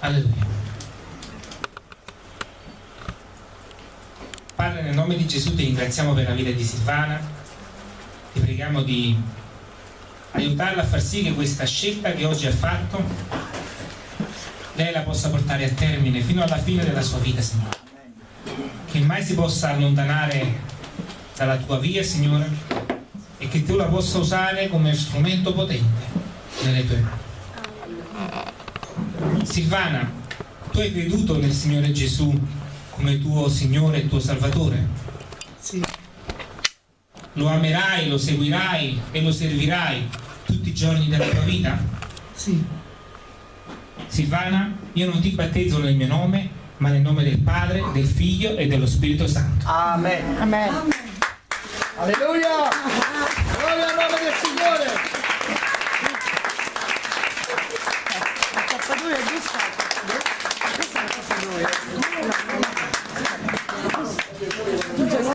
Alleluia. Padre, nel nome di Gesù ti ringraziamo per la vita di Silvana, ti preghiamo di aiutarla a far sì che questa scelta che oggi ha fatto lei la possa portare a termine fino alla fine della sua vita, Signore. Che mai si possa allontanare dalla tua via, Signore, e che tu la possa usare come strumento potente nelle tue mani. Silvana, tu hai creduto nel Signore Gesù come tuo Signore e tuo Salvatore? Sì, Lo amerai, lo seguirai e lo servirai tutti i giorni della tua vita? sì, Silvana, io non ti battezzo nel mio nome, ma nel nome del Padre, del Figlio e dello Spirito Santo. Amen. amen. Alleluia!